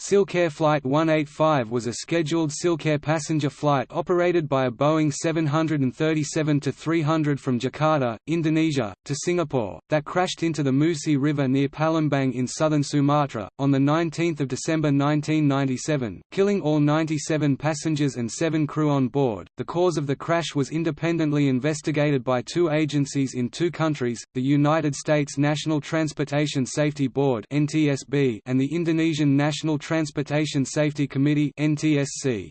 Silkair Flight 185 was a scheduled Silkair passenger flight operated by a Boeing 737-300 from Jakarta, Indonesia, to Singapore, that crashed into the Musi River near Palembang in southern Sumatra, on 19 December 1997, killing all 97 passengers and seven crew on board. The cause of the crash was independently investigated by two agencies in two countries, the United States National Transportation Safety Board and the Indonesian National Transportation Safety Committee NTSC.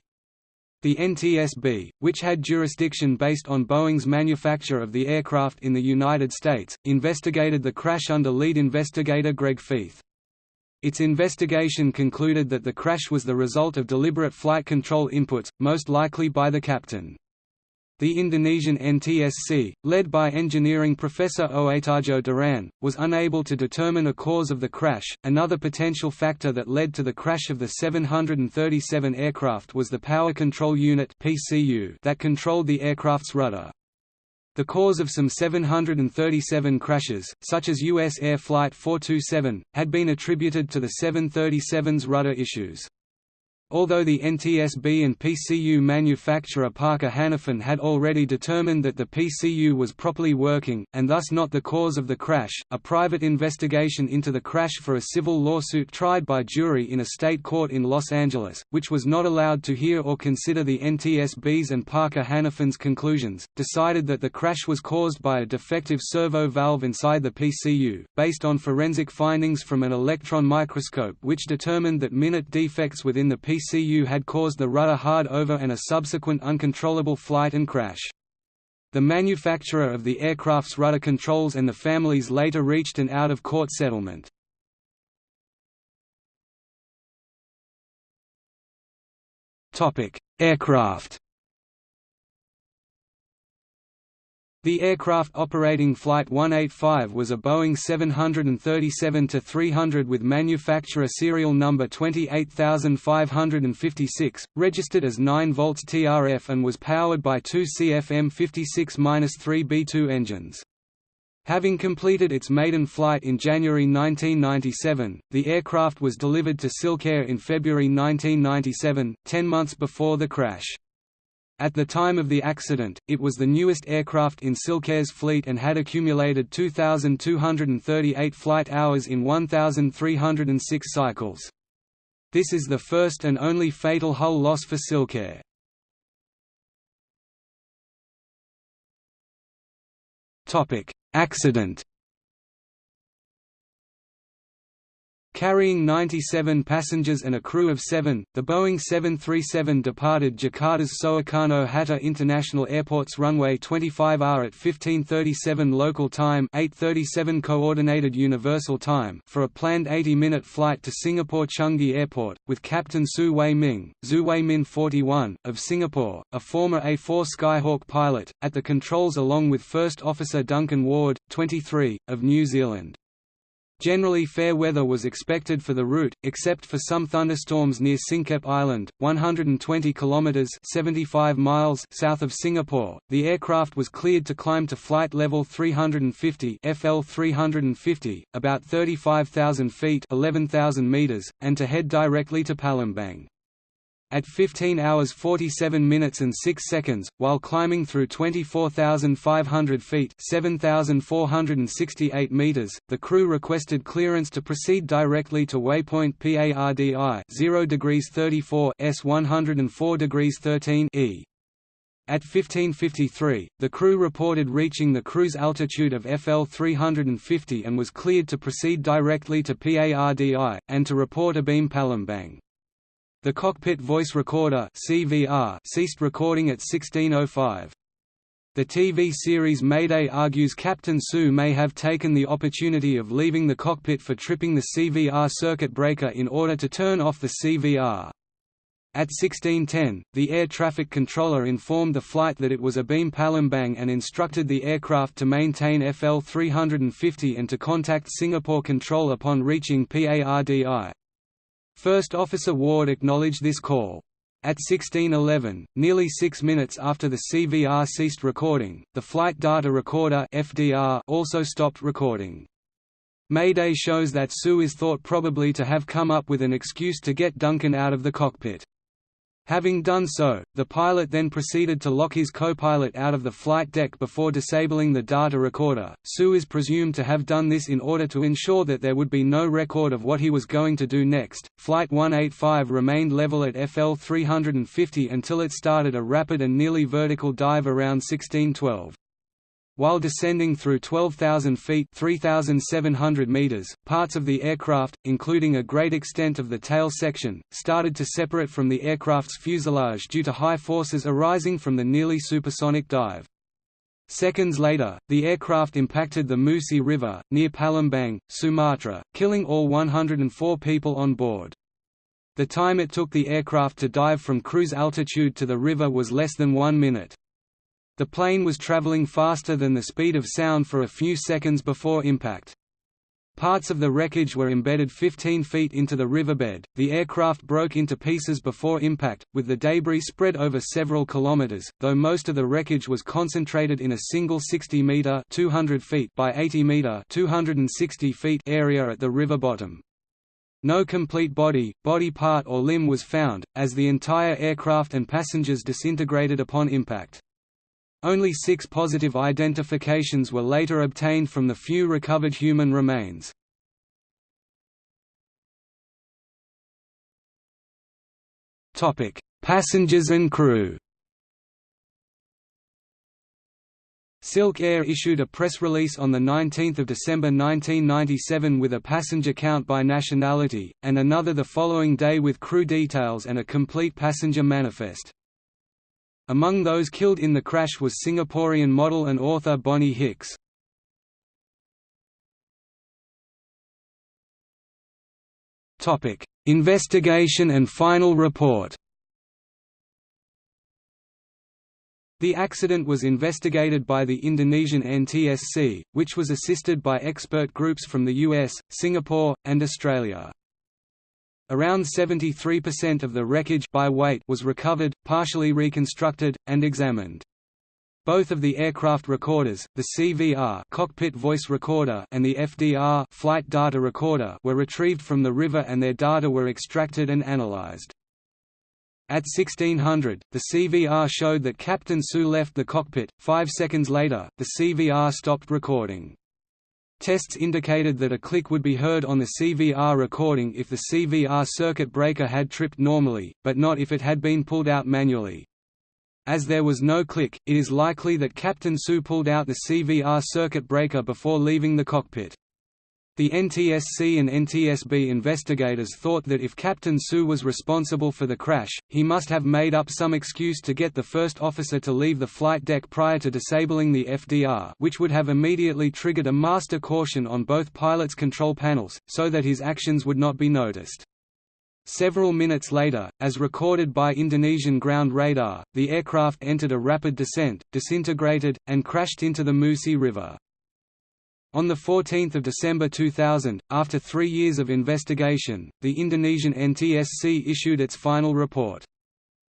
The NTSB, which had jurisdiction based on Boeing's manufacture of the aircraft in the United States, investigated the crash under lead investigator Greg Feith. Its investigation concluded that the crash was the result of deliberate flight control inputs, most likely by the captain. The Indonesian NTSC, led by engineering professor Oetarjo Diran, was unable to determine a cause of the crash. Another potential factor that led to the crash of the 737 aircraft was the Power Control Unit (PCU) that controlled the aircraft's rudder. The cause of some 737 crashes, such as U.S. Air Flight 427, had been attributed to the 737's rudder issues. Although the NTSB and PCU manufacturer Parker Hannifin had already determined that the PCU was properly working, and thus not the cause of the crash, a private investigation into the crash for a civil lawsuit tried by jury in a state court in Los Angeles, which was not allowed to hear or consider the NTSB's and Parker Hannifin's conclusions, decided that the crash was caused by a defective servo valve inside the PCU, based on forensic findings from an electron microscope which determined that minute defects within the PCU PCU had caused the rudder hard over and a subsequent uncontrollable flight and crash. The manufacturer of the aircraft's rudder controls and the families later reached an out-of-court settlement. Aircraft The aircraft operating Flight 185 was a Boeing 737-300 with manufacturer serial number 28556, registered as 9 volts TRF and was powered by two CFM56-3 B2 engines. Having completed its maiden flight in January 1997, the aircraft was delivered to Silkair in February 1997, ten months before the crash. At the time of the accident, it was the newest aircraft in Silkair's fleet and had accumulated 2,238 flight hours in 1,306 cycles. This is the first and only fatal hull loss for Silkair. Accident Carrying 97 passengers and a crew of seven, the Boeing 737 departed Jakarta's Soekarno-Hatta International Airport's runway 25R at 1537 local time 837 Coordinated Universal Time for a planned 80-minute flight to Singapore Changi Airport, with Captain Tsu Way Ming, Zhu Wei Min 41, of Singapore, a former A-4 Skyhawk pilot, at the controls along with First Officer Duncan Ward, 23, of New Zealand. Generally fair weather was expected for the route, except for some thunderstorms near Singkep Island, 120 kilometers (75 miles) south of Singapore. The aircraft was cleared to climb to flight level 350 (FL 350), about 35,000 feet (11,000 meters), and to head directly to Palembang. At 15 hours 47 minutes and 6 seconds, while climbing through 24,500 feet 7,468 meters, the crew requested clearance to proceed directly to waypoint PARDI 0 degrees 34 S 104 degrees 13 E. At 1553, the crew reported reaching the cruise altitude of FL 350 and was cleared to proceed directly to PARDI, and to report abeam Palembang. The cockpit voice recorder CVR ceased recording at 1605. The TV series Mayday argues Captain Tsu may have taken the opportunity of leaving the cockpit for tripping the CVR circuit breaker in order to turn off the CVR. At 1610, the air traffic controller informed the flight that it was abeam Palembang and instructed the aircraft to maintain FL 350 and to contact Singapore Control upon reaching PARDI. First Officer Ward acknowledged this call. At 1611, nearly six minutes after the CVR ceased recording, the Flight Data Recorder FDR also stopped recording. Mayday shows that Tsu is thought probably to have come up with an excuse to get Duncan out of the cockpit. Having done so, the pilot then proceeded to lock his co-pilot out of the flight deck before disabling the data recorder. Tsu is presumed to have done this in order to ensure that there would be no record of what he was going to do next. Flight 185 remained level at FL 350 until it started a rapid and nearly vertical dive around 1612. While descending through 12,000 feet 3,700 meters, parts of the aircraft, including a great extent of the tail section, started to separate from the aircraft's fuselage due to high forces arising from the nearly supersonic dive. Seconds later, the aircraft impacted the Musi River, near Palembang, Sumatra, killing all 104 people on board. The time it took the aircraft to dive from cruise altitude to the river was less than one minute. The plane was traveling faster than the speed of sound for a few seconds before impact. Parts of the wreckage were embedded 15 feet into the riverbed. The aircraft broke into pieces before impact, with the debris spread over several kilometers, though most of the wreckage was concentrated in a single 60 meter (200 feet) by 80 meter (260 feet) area at the river bottom. No complete body, body part or limb was found, as the entire aircraft and passengers disintegrated upon impact. Only six positive identifications were later obtained from the few recovered human remains. Passengers and crew Silk Air issued a press release on 19 December 1997 with a passenger count by nationality, and another the following day with crew details and a complete passenger manifest. Among those killed in the crash was Singaporean model and author Bonnie Hicks. Topic: Investigation and final report The accident was investigated by the Indonesian NTSC, which was assisted by expert groups from the US, Singapore, and Australia. Around 73% of the wreckage by weight was recovered, partially reconstructed, and examined. Both of the aircraft recorders, the CVR cockpit voice recorder and the FDR flight data recorder were retrieved from the river and their data were extracted and analyzed. At 1600, the CVR showed that Captain Tsu left the cockpit. Five seconds later, the CVR stopped recording. Tests indicated that a click would be heard on the CVR recording if the CVR circuit breaker had tripped normally, but not if it had been pulled out manually. As there was no click, it is likely that Captain Tsu pulled out the CVR circuit breaker before leaving the cockpit. The NTSC and NTSB investigators thought that if Captain Tsu was responsible for the crash, he must have made up some excuse to get the first officer to leave the flight deck prior to disabling the FDR which would have immediately triggered a master caution on both pilots' control panels, so that his actions would not be noticed. Several minutes later, as recorded by Indonesian ground radar, the aircraft entered a rapid descent, disintegrated, and crashed into the Musi River. On 14 December 2000, after three years of investigation, the Indonesian NTSC issued its final report.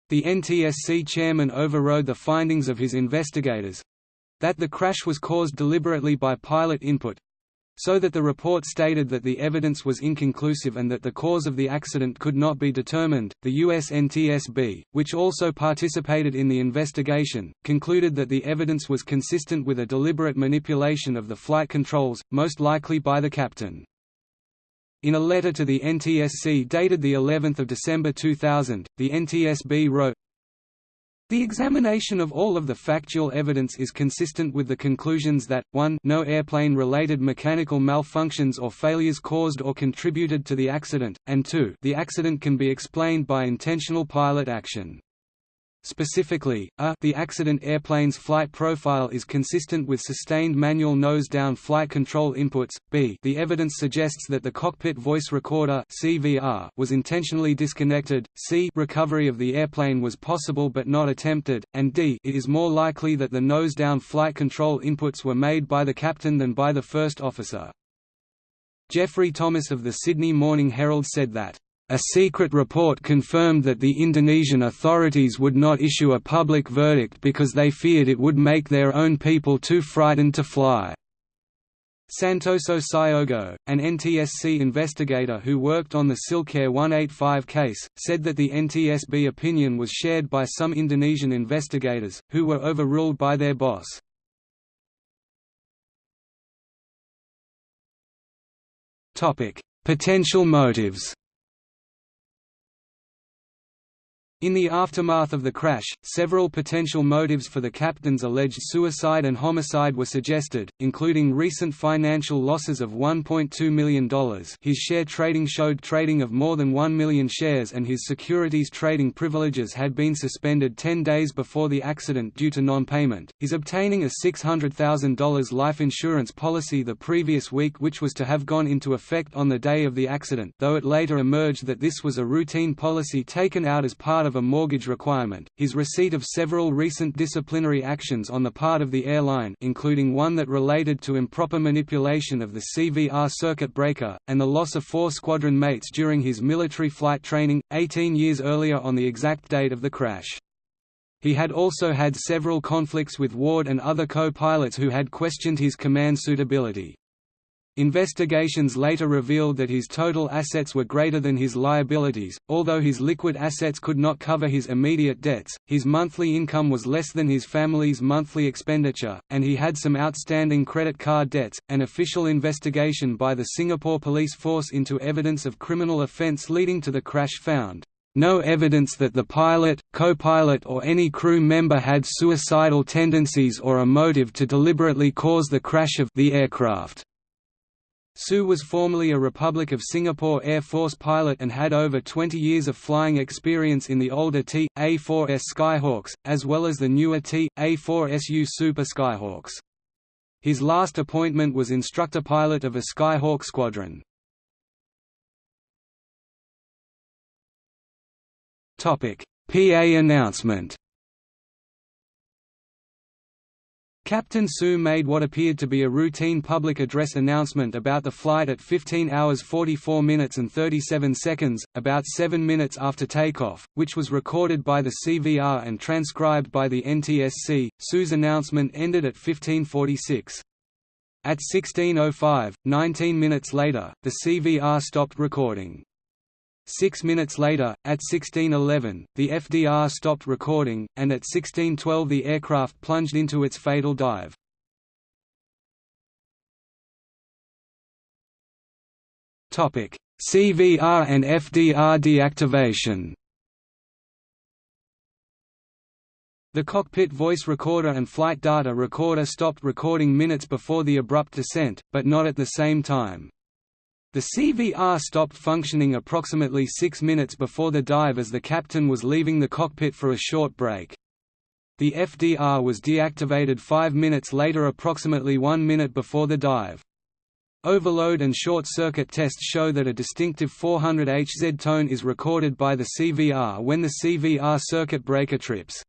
The NTSC chairman overrode the findings of his investigators—that the crash was caused deliberately by pilot input, so that the report stated that the evidence was inconclusive and that the cause of the accident could not be determined. The US NTSB, which also participated in the investigation, concluded that the evidence was consistent with a deliberate manipulation of the flight controls, most likely by the captain. In a letter to the NTSC dated the 11th of December 2000, the NTSB wrote, the examination of all of the factual evidence is consistent with the conclusions that, 1 no airplane-related mechanical malfunctions or failures caused or contributed to the accident, and 2 the accident can be explained by intentional pilot action. Specifically, a the accident airplane's flight profile is consistent with sustained manual nose-down flight control inputs, b the evidence suggests that the cockpit voice recorder CVR was intentionally disconnected, c recovery of the airplane was possible but not attempted, and d it is more likely that the nose-down flight control inputs were made by the captain than by the first officer. Geoffrey Thomas of the Sydney Morning Herald said that a secret report confirmed that the Indonesian authorities would not issue a public verdict because they feared it would make their own people too frightened to fly. Santoso Sayogo, an NTSC investigator who worked on the Silkair 185 case, said that the NTSB opinion was shared by some Indonesian investigators, who were overruled by their boss. Potential motives In the aftermath of the crash, several potential motives for the captain's alleged suicide and homicide were suggested, including recent financial losses of $1.2 million his share trading showed trading of more than 1 million shares and his securities trading privileges had been suspended 10 days before the accident due to non-payment, his obtaining a $600,000 life insurance policy the previous week which was to have gone into effect on the day of the accident though it later emerged that this was a routine policy taken out as part of of a mortgage requirement, his receipt of several recent disciplinary actions on the part of the airline including one that related to improper manipulation of the CVR circuit breaker, and the loss of four squadron mates during his military flight training, 18 years earlier on the exact date of the crash. He had also had several conflicts with Ward and other co-pilots who had questioned his command suitability. Investigations later revealed that his total assets were greater than his liabilities, although his liquid assets could not cover his immediate debts, his monthly income was less than his family's monthly expenditure, and he had some outstanding credit card debts. An official investigation by the Singapore police force into evidence of criminal offence leading to the crash found no evidence that the pilot, co-pilot or any crew member had suicidal tendencies or a motive to deliberately cause the crash of the aircraft. Tsu was formerly a Republic of Singapore Air Force pilot and had over 20 years of flying experience in the older T.A-4S Skyhawks, as well as the newer T.A-4SU Super Skyhawks. His last appointment was instructor pilot of a Skyhawk squadron. PA announcement Captain Tsu made what appeared to be a routine public address announcement about the flight at 15 hours 44 minutes and 37 seconds, about 7 minutes after takeoff, which was recorded by the CVR and transcribed by the NTSC. Tsu's announcement ended at 1546. At 16.05, 19 minutes later, the CVR stopped recording. Six minutes later, at 1611, the FDR stopped recording, and at 1612 the aircraft plunged into its fatal dive. CVR and FDR deactivation The cockpit voice recorder and flight data recorder stopped recording minutes before the abrupt descent, but not at the same time. The CVR stopped functioning approximately six minutes before the dive as the captain was leaving the cockpit for a short break. The FDR was deactivated five minutes later approximately one minute before the dive. Overload and short-circuit tests show that a distinctive 400 Hz tone is recorded by the CVR when the CVR circuit breaker trips.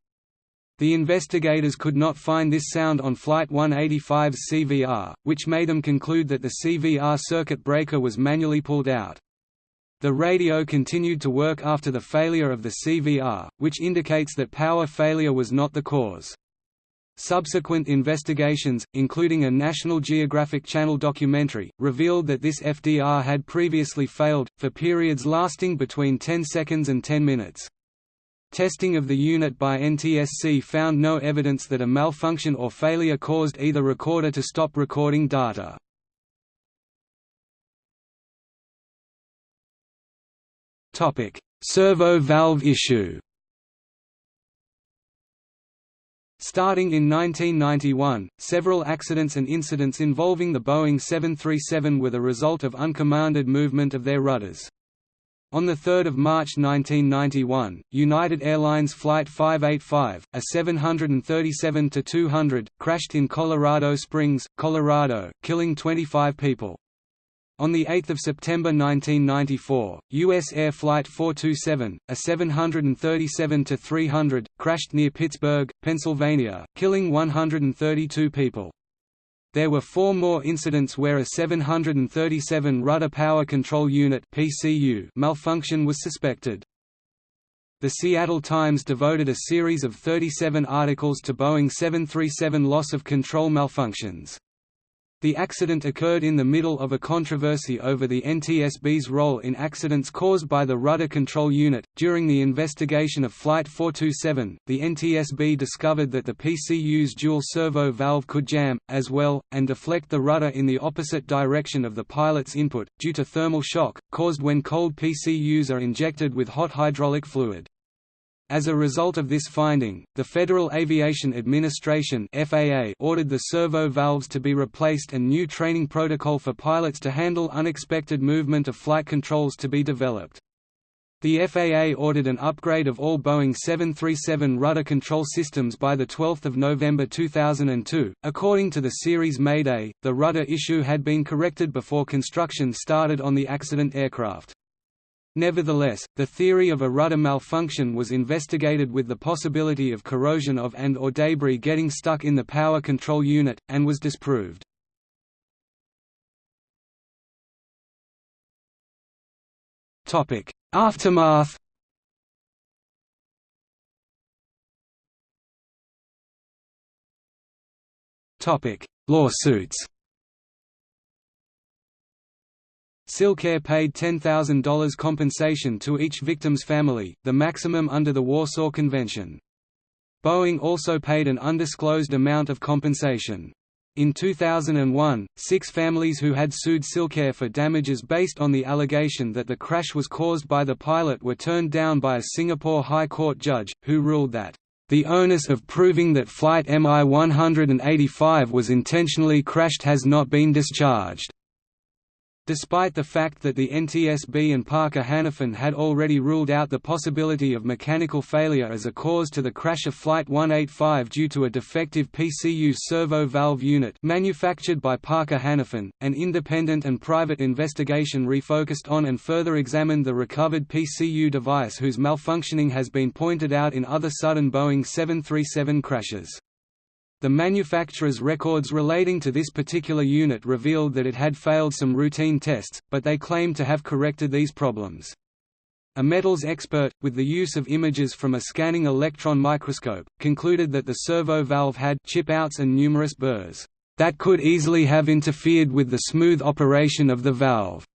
The investigators could not find this sound on Flight 185's CVR, which made them conclude that the CVR circuit breaker was manually pulled out. The radio continued to work after the failure of the CVR, which indicates that power failure was not the cause. Subsequent investigations, including a National Geographic Channel documentary, revealed that this FDR had previously failed, for periods lasting between 10 seconds and 10 minutes. Testing of the unit by NTSC found no evidence that a malfunction or failure caused either recorder to stop recording data. Topic: Servo valve issue Starting in 1991, several accidents and incidents involving the Boeing 737 were the result of uncommanded movement of their rudders. On 3 March 1991, United Airlines Flight 585, a 737-200, crashed in Colorado Springs, Colorado, killing 25 people. On 8 September 1994, U.S. Air Flight 427, a 737-300, crashed near Pittsburgh, Pennsylvania, killing 132 people. There were four more incidents where a 737 rudder power control unit (PCU) malfunction was suspected. The Seattle Times devoted a series of 37 articles to Boeing 737 loss of control malfunctions. The accident occurred in the middle of a controversy over the NTSB's role in accidents caused by the rudder control unit. During the investigation of Flight 427, the NTSB discovered that the PCU's dual servo valve could jam, as well, and deflect the rudder in the opposite direction of the pilot's input, due to thermal shock, caused when cold PCUs are injected with hot hydraulic fluid. As a result of this finding, the Federal Aviation Administration (FAA) ordered the servo valves to be replaced and new training protocol for pilots to handle unexpected movement of flight controls to be developed. The FAA ordered an upgrade of all Boeing 737 rudder control systems by 12 November 2002. According to the series Mayday, the rudder issue had been corrected before construction started on the accident aircraft. Nevertheless, the theory of a rudder malfunction was investigated with the possibility of corrosion of and or debris getting stuck in the power control unit, and was disproved. Aftermath Lawsuits Silkair paid $10,000 compensation to each victim's family, the maximum under the Warsaw Convention. Boeing also paid an undisclosed amount of compensation. In 2001, six families who had sued Silkair for damages based on the allegation that the crash was caused by the pilot were turned down by a Singapore High Court judge, who ruled that, "...the onus of proving that Flight MI-185 was intentionally crashed has not been discharged." Despite the fact that the NTSB and Parker Hannifin had already ruled out the possibility of mechanical failure as a cause to the crash of Flight 185 due to a defective PCU servo valve unit manufactured by Parker Hannifin, an independent and private investigation refocused on and further examined the recovered PCU device whose malfunctioning has been pointed out in other sudden Boeing 737 crashes. The manufacturer's records relating to this particular unit revealed that it had failed some routine tests, but they claimed to have corrected these problems. A metals expert, with the use of images from a scanning electron microscope, concluded that the servo valve had chip outs and numerous burrs that could easily have interfered with the smooth operation of the valve.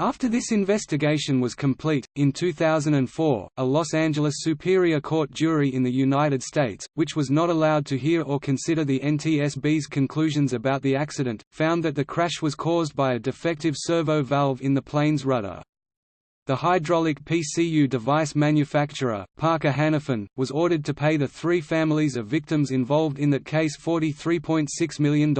After this investigation was complete, in 2004, a Los Angeles Superior Court jury in the United States, which was not allowed to hear or consider the NTSB's conclusions about the accident, found that the crash was caused by a defective servo valve in the plane's rudder. The hydraulic PCU device manufacturer, Parker Hannifin, was ordered to pay the three families of victims involved in that case $43.6 million.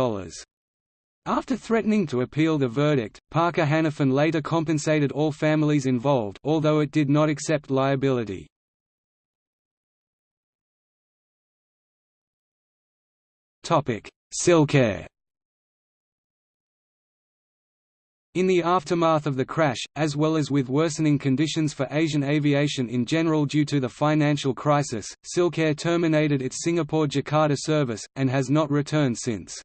After threatening to appeal the verdict, Parker Hannifin later compensated all families involved although it did not accept liability. Silkair In the aftermath of the crash, as well as with worsening conditions for Asian aviation in general due to the financial crisis, Silkair terminated its Singapore–Jakarta service, and has not returned since.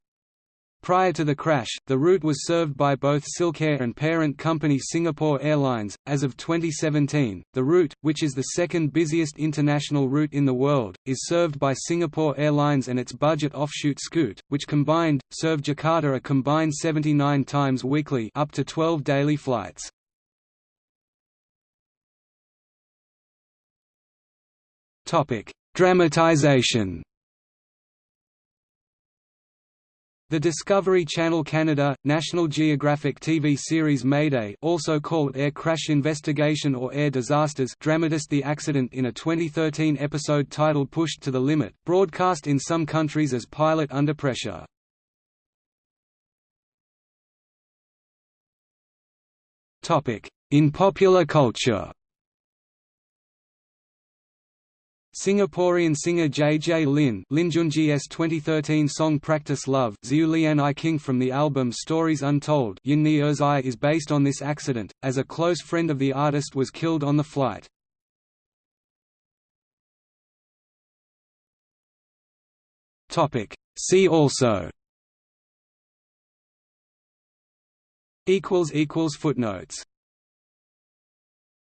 Prior to the crash, the route was served by both Silkair and parent company Singapore Airlines. As of 2017, the route, which is the second busiest international route in the world, is served by Singapore Airlines and its budget offshoot Scoot, which combined serve Jakarta a combined 79 times weekly, up to 12 daily flights. Topic: Dramatization. The Discovery Channel Canada, National Geographic TV series Mayday also called Air Crash Investigation or Air Disasters dramatized the accident in a 2013 episode titled Pushed to the Limit, broadcast in some countries as Pilot Under Pressure. In popular culture Singaporean singer J. J. Lin Linjunji's 2013 song Practice Love Lian I King from the album Stories Untold Yin Ni is based on this accident, as a close friend of the artist was killed on the flight. See also Footnotes